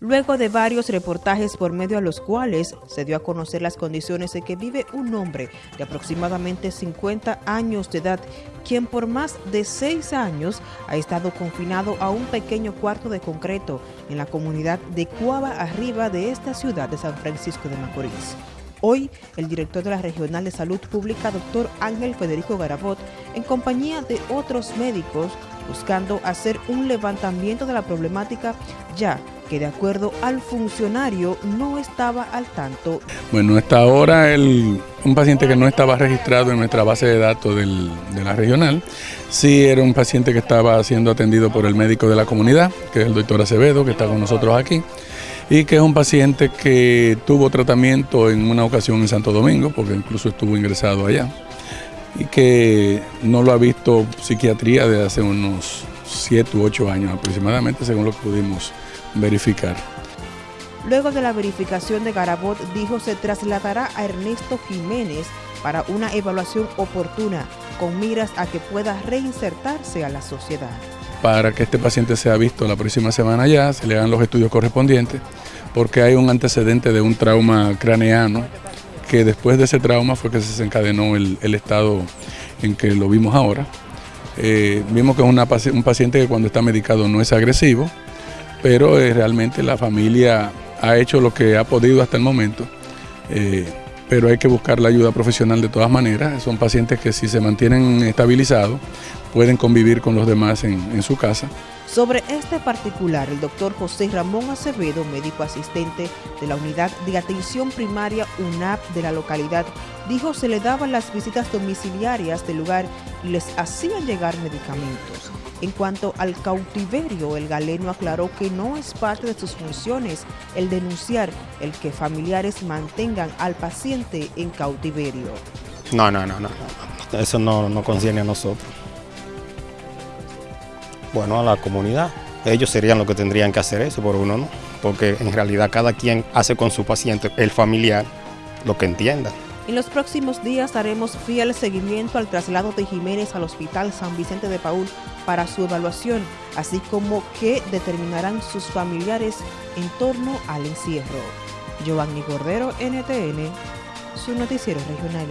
luego de varios reportajes por medio a los cuales se dio a conocer las condiciones en que vive un hombre de aproximadamente 50 años de edad, quien por más de seis años ha estado confinado a un pequeño cuarto de concreto en la comunidad de Cuava Arriba de esta ciudad de San Francisco de Macorís. Hoy, el director de la Regional de Salud Pública, doctor Ángel Federico Garabot, en compañía de otros médicos, buscando hacer un levantamiento de la problemática, ya que de acuerdo al funcionario no estaba al tanto. Bueno, hasta ahora el, un paciente que no estaba registrado en nuestra base de datos de la regional, sí era un paciente que estaba siendo atendido por el médico de la comunidad, que es el doctor Acevedo, que está con nosotros aquí y que es un paciente que tuvo tratamiento en una ocasión en Santo Domingo, porque incluso estuvo ingresado allá, y que no lo ha visto psiquiatría desde hace unos 7 u 8 años aproximadamente, según lo que pudimos verificar. Luego de la verificación de Garabot, dijo se trasladará a Ernesto Jiménez para una evaluación oportuna, con miras a que pueda reinsertarse a la sociedad para que este paciente sea visto la próxima semana ya, se le hagan los estudios correspondientes, porque hay un antecedente de un trauma craneano, que después de ese trauma fue que se desencadenó el, estado en que lo vimos ahora. Eh, vimos que es un paciente que cuando está medicado no es agresivo, pero eh, realmente la familia ha hecho lo que ha podido hasta el momento. Eh, pero hay que buscar la ayuda profesional de todas maneras. Son pacientes que si se mantienen estabilizados pueden convivir con los demás en, su casa. Sobre este particular, el doctor José Ramón Acevedo, médico asistente de la Unidad de Atención Primaria UNAP de la localidad, dijo se le daban las visitas domiciliarias del lugar y les hacían llegar medicamentos. En cuanto al cautiverio, el galeno aclaró que no es parte de sus funciones el denunciar el que familiares mantengan al paciente en cautiverio. No, no, no, no, eso no, no concierne a nosotros. Bueno, a la comunidad. Ellos serían los que tendrían que hacer eso por uno, ¿no? Porque en realidad cada quien hace con su paciente, el familiar, lo que entienda. En los próximos días haremos fiel seguimiento al traslado de Jiménez al Hospital San Vicente de Paul para su evaluación, así como qué determinarán sus familiares en torno al encierro. Giovanni Cordero, NTN, su noticiero regional.